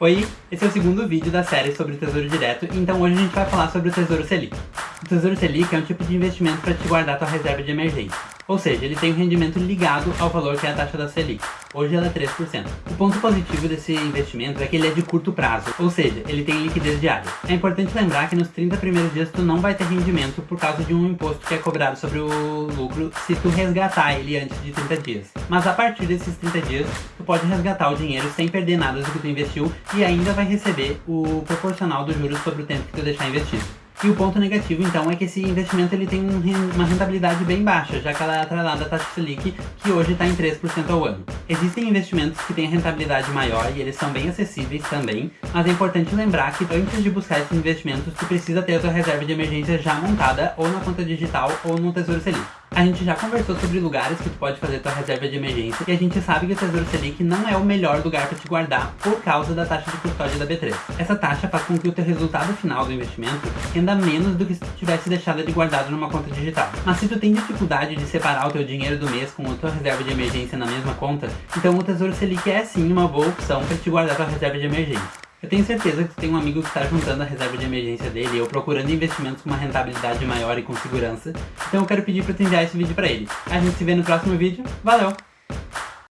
Oi, esse é o segundo vídeo da série sobre Tesouro Direto, então hoje a gente vai falar sobre o Tesouro Selic. O Tesouro Selic é um tipo de investimento para te guardar tua reserva de emergência. Ou seja, ele tem um rendimento ligado ao valor que é a taxa da Selic. Hoje ela é 3%. O ponto positivo desse investimento é que ele é de curto prazo, ou seja, ele tem liquidez diária. É importante lembrar que nos 30 primeiros dias tu não vai ter rendimento por causa de um imposto que é cobrado sobre o lucro se tu resgatar ele antes de 30 dias. Mas a partir desses 30 dias, tu pode resgatar o dinheiro sem perder nada do que tu investiu e ainda vai receber o proporcional dos juros sobre o tempo que tu deixar investido. E o ponto negativo, então, é que esse investimento ele tem uma rentabilidade bem baixa, já que ela é atrelada à taxa Selic, que hoje está em 3% ao ano. Existem investimentos que têm rentabilidade maior e eles são bem acessíveis também, mas é importante lembrar que antes de buscar esses investimentos, tu precisa ter a tua reserva de emergência já montada, ou na conta digital, ou no Tesouro Selic. A gente já conversou sobre lugares que tu pode fazer tua reserva de emergência e a gente sabe que o Tesouro Selic não é o melhor lugar para te guardar por causa da taxa de custódia da B3. Essa taxa faz com que o teu resultado final do investimento renda menos do que se tu tivesse deixado ele guardado numa conta digital. Mas se tu tem dificuldade de separar o teu dinheiro do mês com a tua reserva de emergência na mesma conta, então o Tesouro Selic é sim uma boa opção para te guardar tua reserva de emergência. Eu tenho certeza que tu tem um amigo que está juntando a reserva de emergência dele ou procurando investimentos com uma rentabilidade maior e com segurança. Então eu quero pedir para tu enviar esse vídeo para ele. A gente se vê no próximo vídeo. Valeu!